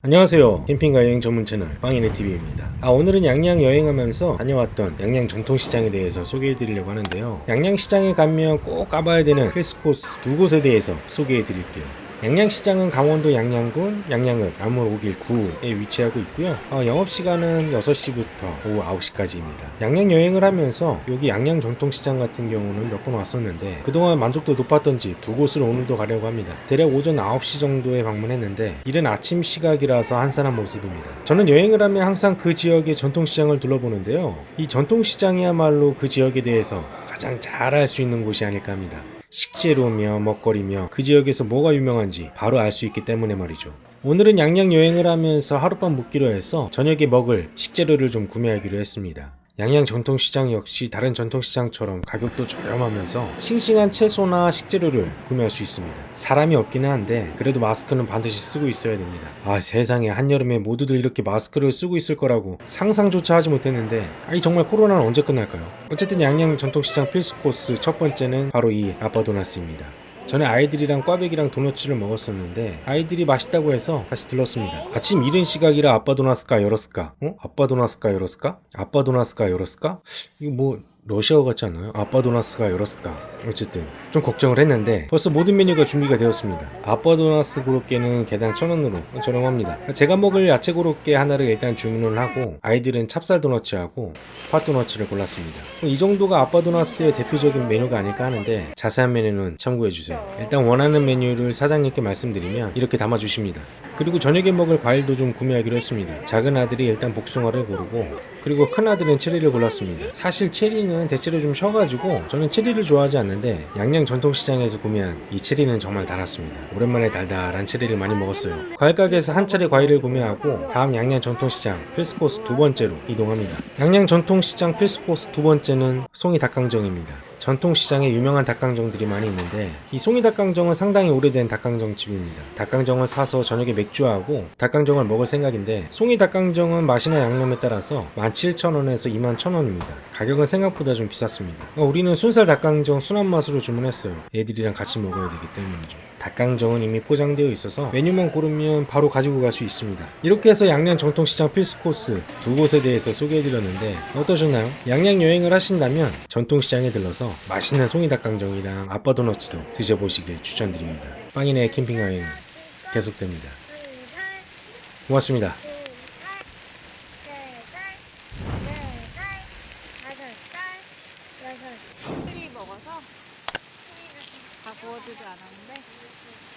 안녕하세요. 캠핑과 여행 전문 채널 빵이네TV입니다. 아 오늘은 양양 여행하면서 다녀왔던 양양 전통시장에 대해서 소개해 드리려고 하는데요. 양양시장에 가면 꼭 가봐야 되는 필수 코스 두 곳에 대해서 소개해 드릴게요 양양시장은 강원도 양양군 양양읍 나무 5길 9에 위치하고 있고요. 어, 영업시간은 6시부터 오후 9시까지입니다. 양양 여행을 하면서 여기 양양 전통시장 같은 경우는 몇 번 왔었는데 그동안 만족도 높았던 집 두 곳을 오늘도 가려고 합니다. 대략 오전 9시 정도에 방문했는데 이른 아침 시각이라서 한산한 모습입니다. 저는 여행을 하면 항상 그 지역의 전통시장을 둘러보는데요. 이 전통시장이야말로 그 지역에 대해서 가장 잘알수 있는 곳이 아닐까 합니다 식재료며 먹거리며 그 지역에서 뭐가 유명한지 바로 알 수 있기 때문에 말이죠. 오늘은 양양 여행을 하면서 하룻밤 묵기로 해서 저녁에 먹을 식재료를 좀 구매하기로 했습니다. 양양 전통시장 역시 다른 전통시장처럼 가격도 저렴하면서 싱싱한 채소나 식재료를 구매할 수 있습니다. 사람이 없기는 한데 그래도 마스크는 반드시 쓰고 있어야 됩니다. 아 세상에 한여름에 모두들 이렇게 마스크를 쓰고 있을 거라고 상상조차 하지 못했는데 아이 정말 코로나는 언제 끝날까요? 어쨌든 양양 전통시장 필수 코스 첫 번째는 바로 이 아빠도나스입니다. 전에 아이들이랑 꽈배기랑 도너츠를 먹었었는데 아이들이 맛있다고 해서 다시 들렀습니다. 아침 이른 시각이라 아빠 도나스까 열었을까? 어? 아빠 도나스까 열었을까? 아빠 도나스까 열었을까? 이거 뭐 러시아어 같지 않나요? 아빠 도나스가 열었을까? 어쨌든 좀 걱정을 했는데 벌써 모든 메뉴가 준비가 되었습니다. 아빠 도나스 고로케는 개당 1,000원으로 저렴합니다. 제가 먹을 야채 고로케 하나를 일단 주문을 하고 아이들은 찹쌀 도너츠하고 팥 도너츠를 골랐습니다. 이 정도가 아빠 도나스의 대표적인 메뉴가 아닐까 하는데 자세한 메뉴는 참고해 주세요. 일단 원하는 메뉴를 사장님께 말씀드리면 이렇게 담아 주십니다. 그리고 저녁에 먹을 과일도 좀 구매하기로 했습니다. 작은 아들이 일단 복숭아를 고르고 그리고 큰 아들은 체리를 골랐습니다. 사실 체리는 대체로 좀 셔가지고 저는 체리를 좋아하지 않는데 양양 전통시장에서 구매한 이 체리는 정말 달았습니다. 오랜만에 달달한 체리를 많이 먹었어요. 과일 가게에서 한 차례 과일을 구매하고 다음 양양 전통시장 필수코스 두 번째로 이동합니다. 양양 전통시장 필수코스 두 번째는 송이 닭강정입니다. 전통시장에 유명한 닭강정들이 많이 있는데 이 송이 닭강정은 상당히 오래된 닭강정 집입니다. 닭강정을 사서 저녁에 맥주하고 닭강정을 먹을 생각인데 송이 닭강정은 맛이나 양념에 따라서 17,000원에서 21,000원입니다. 가격은 생각보다 좀 비쌌습니다. 어, 우리는 순살 닭강정 순한 맛으로 주문했어요. 애들이랑 같이 먹어야 되기 때문이죠. 닭강정은 이미 포장되어 있어서 메뉴만 고르면 바로 가지고 갈 수 있습니다 이렇게 해서 양양 전통시장 필수 코스 두 곳에 대해서 소개해드렸는데 어떠셨나요? 양양 여행을 하신다면 전통시장에 들러서 맛있는 송이닭강정이랑 아빠도너츠도 드셔보시길 추천드립니다 빵이네 캠핑 여행 계속됩니다 고맙습니다 먹어서 다 구워주지 않았는데